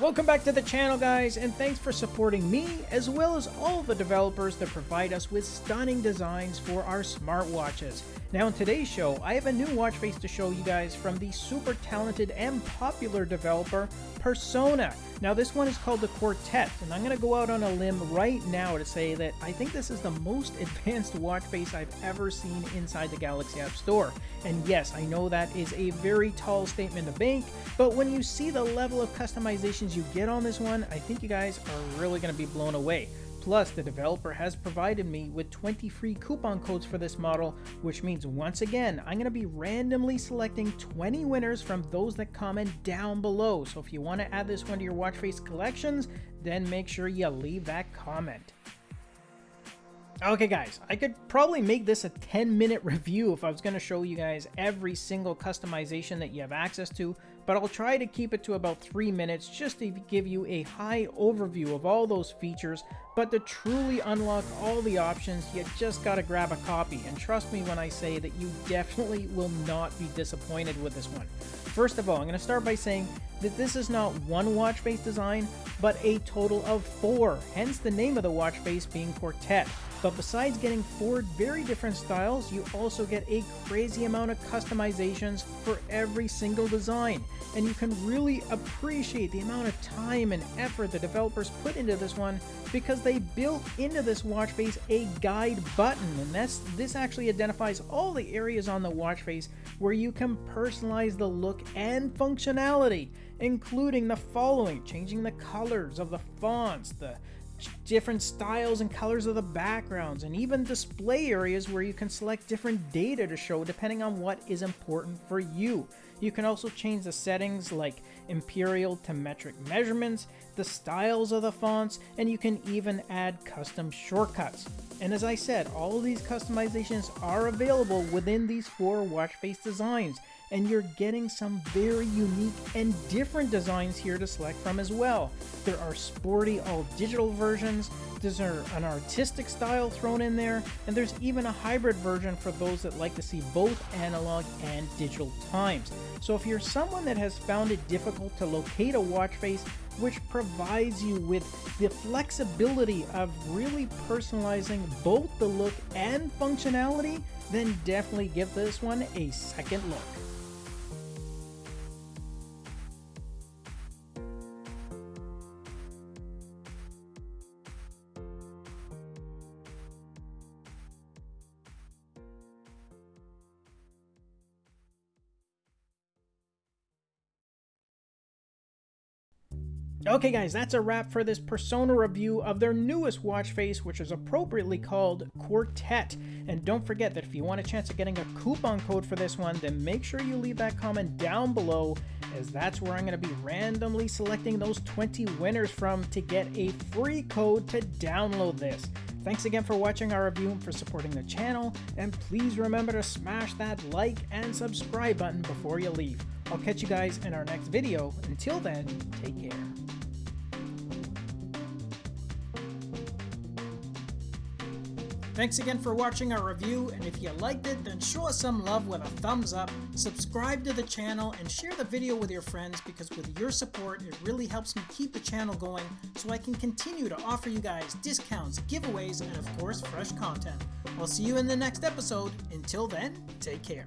Welcome back to the channel guys and thanks for supporting me as well as all the developers that provide us with stunning designs for our smartwatches. Now in today's show I have a new watch face to show you guys from the super talented and popular developer Persona. Now this one is called the Quartet and I'm going to go out on a limb right now to say that I think this is the most advanced watch face I've ever seen inside the Galaxy App Store. And yes, I know that is a very tall statement to make, but when you see the level of customizations you get on this one, I think you guys are really going to be blown away. Plus, the developer has provided me with 20 free coupon codes for this model, which means once again, I'm going to be randomly selecting 20 winners from those that comment down below. So if you want to add this one to your watch face collections, then make sure you leave that comment. Okay guys, I could probably make this a 10 minute review if I was going to show you guys every single customization that you have access to, but I'll try to keep it to about 3 minutes just to give you a high overview of all those features, but to truly unlock all the options, you just gotta grab a copy, and trust me when I say that you definitely will not be disappointed with this one. First of all, I'm going to start by saying that this is not one watch face design, but a total of four, hence the name of the watch face being Quartet. But besides getting four very different styles, you also get a crazy amount of customizations for every single design. And you can really appreciate the amount of time and effort the developers put into this one because they built into this watch face a guide button. And that's this actually identifies all the areas on the watch face where you can personalize the look and functionality, including the following, changing the colors of the fonts, the different styles and colors of the backgrounds, and even display areas where you can select different data to show depending on what is important for you. You can also change the settings like imperial to metric measurements, the styles of the fonts, and you can even add custom shortcuts. And as I said, all of these customizations are available within these four watch face designs, and you're getting some very unique and different designs here to select from as well. There are sporty all digital versions, there's an artistic style thrown in there, and there's even a hybrid version for those that like to see both analog and digital times. So if you're someone that has found it difficult to locate a watch face which provides you with the flexibility of really personalizing both the look and functionality, then definitely give this one a second look. Okay guys, that's a wrap for this Persona review of their newest watch face, which is appropriately called Quartet. And don't forget that if you want a chance of getting a coupon code for this one, then make sure you leave that comment down below, as that's where I'm going to be randomly selecting those 20 winners from to get a free code to download this. Thanks again for watching our review and for supporting the channel, and please remember to smash that like and subscribe button before you leave. I'll catch you guys in our next video. Until then, take care. Thanks again for watching our review, and if you liked it, then show us some love with a thumbs up, subscribe to the channel, and share the video with your friends because with your support, it really helps me keep the channel going so I can continue to offer you guys discounts, giveaways, and of course, fresh content. I'll see you in the next episode. Until then, take care.